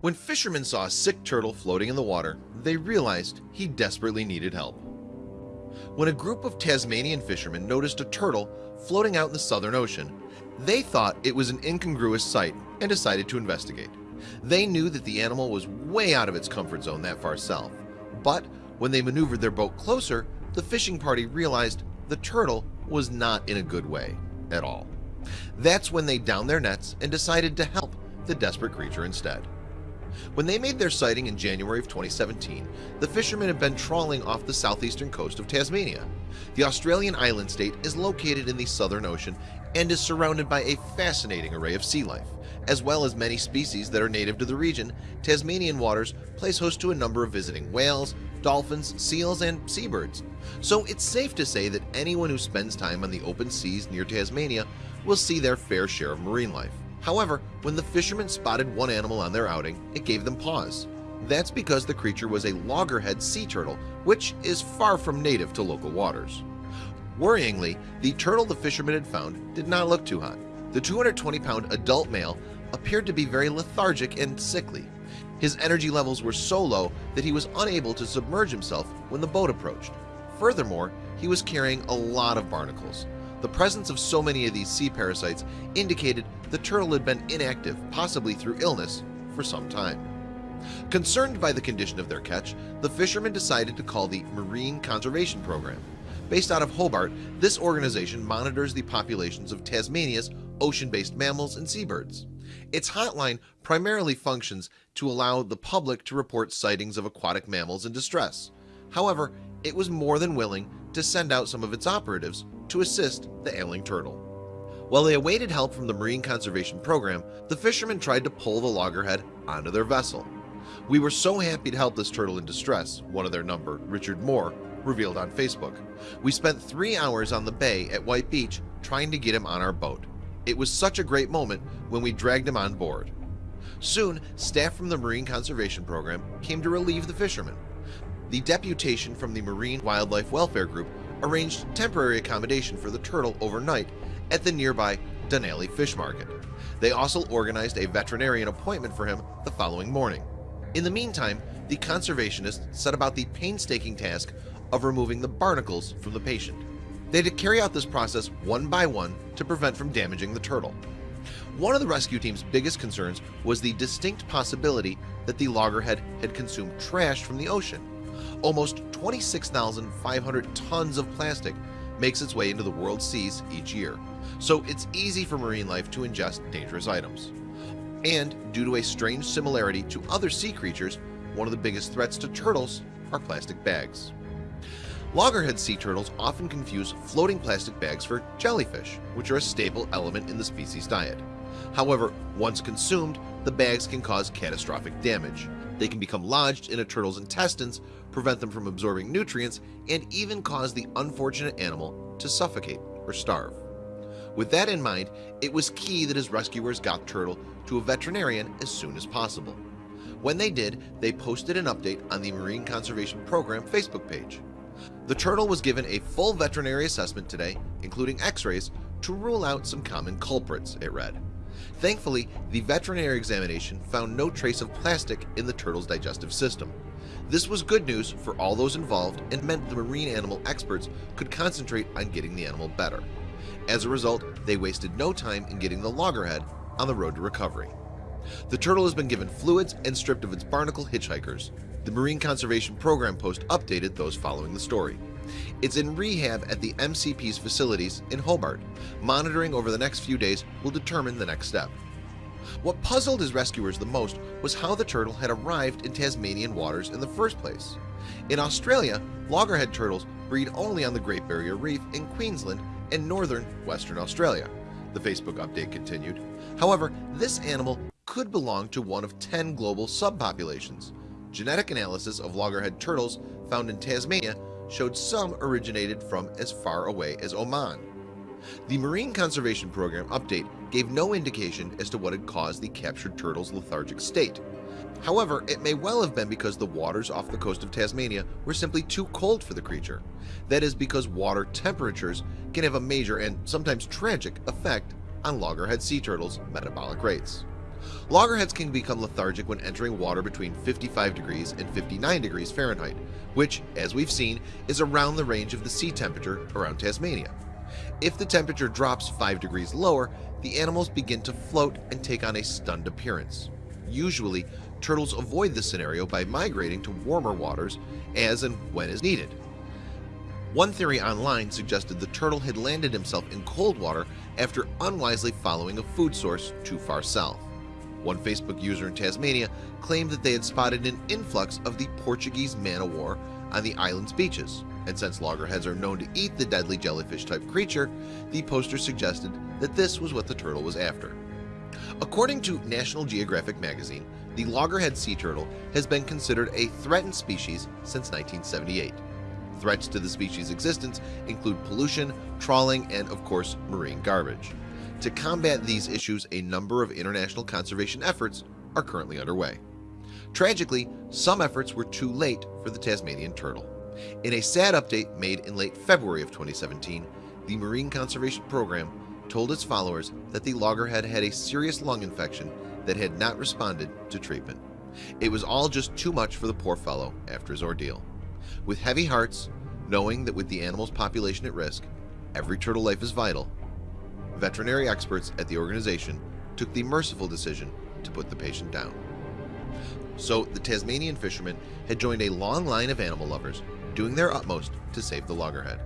When fishermen saw a sick turtle floating in the water, they realized he desperately needed help. When a group of Tasmanian fishermen noticed a turtle floating out in the Southern Ocean, they thought it was an incongruous sight and decided to investigate. They knew that the animal was way out of its comfort zone that far south, but when they maneuvered their boat closer, the fishing party realized the turtle was not in a good way at all. That's when they downed their nets and decided to help the desperate creature instead. When they made their sighting in January of 2017, the fishermen had been trawling off the southeastern coast of Tasmania. The Australian island state is located in the Southern Ocean and is surrounded by a fascinating array of sea life. As well as many species that are native to the region, Tasmanian waters place host to a number of visiting whales, dolphins, seals, and seabirds. So it's safe to say that anyone who spends time on the open seas near Tasmania will see their fair share of marine life. However, when the fishermen spotted one animal on their outing, it gave them pause. That's because the creature was a loggerhead sea turtle, which is far from native to local waters. Worryingly, the turtle the fishermen had found did not look too hot. The 220-pound adult male appeared to be very lethargic and sickly. His energy levels were so low that he was unable to submerge himself when the boat approached. Furthermore, he was carrying a lot of barnacles. The presence of so many of these sea parasites indicated the turtle had been inactive, possibly through illness, for some time. Concerned by the condition of their catch, the fishermen decided to call the Marine Conservation Program. Based out of Hobart, this organization monitors the populations of Tasmania's ocean-based mammals and seabirds. Its hotline primarily functions to allow the public to report sightings of aquatic mammals in distress. However, it was more than willing to send out some of its operatives to assist the ailing turtle. While they awaited help from the Marine Conservation Program, the fishermen tried to pull the loggerhead onto their vessel. We were so happy to help this turtle in distress, one of their number, Richard Moore, revealed on Facebook. We spent three hours on the bay at White Beach trying to get him on our boat. It was such a great moment when we dragged him on board. Soon, staff from the Marine Conservation Program came to relieve the fishermen. The deputation from the Marine Wildlife Welfare Group arranged temporary accommodation for the turtle overnight at the nearby Dunalley Fish Market. They also organized a veterinarian appointment for him the following morning. In the meantime, the conservationists set about the painstaking task of removing the barnacles from the patient. They had to carry out this process one by one to prevent from damaging the turtle. One of the rescue team's biggest concerns was the distinct possibility that the loggerhead had consumed trash from the ocean. Almost 26,500 tons of plastic makes its way into the world's seas each year, so it's easy for marine life to ingest dangerous items. And due to a strange similarity to other sea creatures, one of the biggest threats to turtles are plastic bags. Loggerhead sea turtles often confuse floating plastic bags for jellyfish, which are a staple element in the species diet. However, once consumed, the bags can cause catastrophic damage. They can become lodged in a turtle's intestines, prevent them from absorbing nutrients, and even cause the unfortunate animal to suffocate or starve. With that in mind, it was key that his rescuers got Turtle to a veterinarian as soon as possible. When they did, they posted an update on the Marine Conservation Program Facebook page. The turtle was given a full veterinary assessment today, including x-rays, to rule out some common culprits, it read. Thankfully, the veterinary examination found no trace of plastic in the turtle's digestive system. This was good news for all those involved and meant the marine animal experts could concentrate on getting the animal better. As a result, they wasted no time in getting the loggerhead on the road to recovery. The turtle has been given fluids and stripped of its barnacle hitchhikers. The Marine Conservation Program post updated those following the story. It's in rehab at the MCP's facilities in Hobart. Monitoring over the next few days will determine the next step. What puzzled his rescuers the most was how the turtle had arrived in Tasmanian waters in the first place. In Australia, loggerhead turtles breed only on the Great Barrier Reef in Queensland and northern Western Australia. The Facebook update continued. However, this animal could belong to one of 10 global subpopulations. Genetic analysis of loggerhead turtles found in Tasmania showed some originated from as far away as Oman. The Marine Conservation Program update gave no indication as to what had caused the captured turtle's lethargic state. However, it may well have been because the waters off the coast of Tasmania were simply too cold for the creature. That is because water temperatures can have a major and sometimes tragic effect on loggerhead sea turtles' metabolic rates. Loggerheads can become lethargic when entering water between 55 degrees and 59 degrees Fahrenheit, which, as we've seen, is around the range of the sea temperature around Tasmania. If the temperature drops 5 degrees lower, the animals begin to float and take on a stunned appearance. Usually, turtles avoid this scenario by migrating to warmer waters as and when is needed. One theory online suggested the turtle had landed himself in cold water after unwisely following a food source too far south. One Facebook user in Tasmania claimed that they had spotted an influx of the Portuguese man-o-war on the island's beaches, and since loggerheads are known to eat the deadly jellyfish-type creature, the poster suggested that this was what the turtle was after. According to National Geographic magazine, the loggerhead sea turtle has been considered a threatened species since 1978. Threats to the species' existence include pollution, trawling, and of course marine garbage. To combat these issues, a number of international conservation efforts are currently underway. Tragically, some efforts were too late for the Tasmanian turtle. In a sad update made in late February of 2017, the Marine Conservation Program told its followers that the loggerhead had a serious lung infection that had not responded to treatment. It was all just too much for the poor fellow after his ordeal. With heavy hearts, knowing that with the animal's population at risk, every turtle life is vital, veterinary experts at the organization took the merciful decision to put the patient down. So the Tasmanian fishermen had joined a long line of animal lovers doing their utmost to save the loggerhead.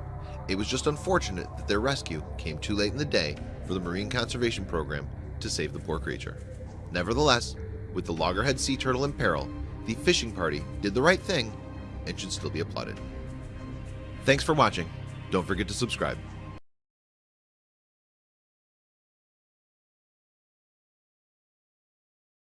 It was just unfortunate that their rescue came too late in the day for the Marine Conservation Program to save the poor creature. Nevertheless, with the loggerhead sea turtle in peril, the fishing party did the right thing and should still be applauded. Thanks for watching. Don't forget to subscribe.